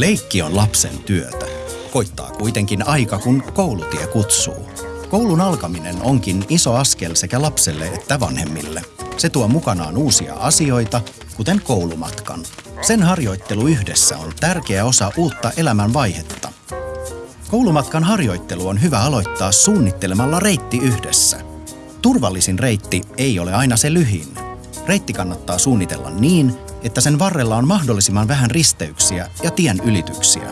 Leikki on lapsen työtä. Koittaa kuitenkin aika, kun koulutie kutsuu. Koulun alkaminen onkin iso askel sekä lapselle että vanhemmille. Se tuo mukanaan uusia asioita, kuten koulumatkan. Sen harjoittelu yhdessä on tärkeä osa uutta elämän vaihetta. Koulumatkan harjoittelu on hyvä aloittaa suunnittelemalla reitti yhdessä. Turvallisin reitti ei ole aina se lyhin. Reitti kannattaa suunnitella niin, että sen varrella on mahdollisimman vähän risteyksiä ja tien ylityksiä.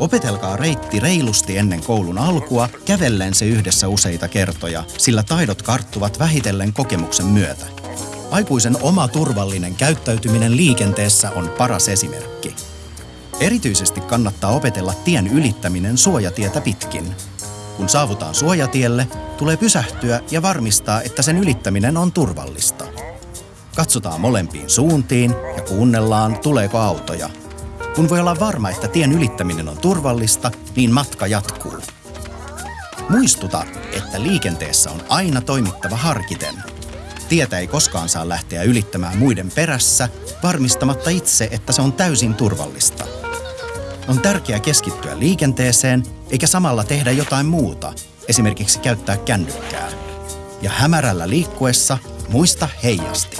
Opetelkaa reitti reilusti ennen koulun alkua, kävellen se yhdessä useita kertoja, sillä taidot karttuvat vähitellen kokemuksen myötä. Aikuisen oma turvallinen käyttäytyminen liikenteessä on paras esimerkki. Erityisesti kannattaa opetella tien ylittäminen suojatietä pitkin. Kun saavutaan suojatielle, tulee pysähtyä ja varmistaa, että sen ylittäminen on turvallista. Katsotaan molempiin suuntiin ja kuunnellaan, tuleeko autoja. Kun voi olla varma, että tien ylittäminen on turvallista, niin matka jatkuu. Muistuta, että liikenteessä on aina toimittava harkiten. Tietä ei koskaan saa lähteä ylittämään muiden perässä, varmistamatta itse, että se on täysin turvallista. On tärkeää keskittyä liikenteeseen, eikä samalla tehdä jotain muuta, esimerkiksi käyttää kännykkää. Ja hämärällä liikkuessa Muista heijasti.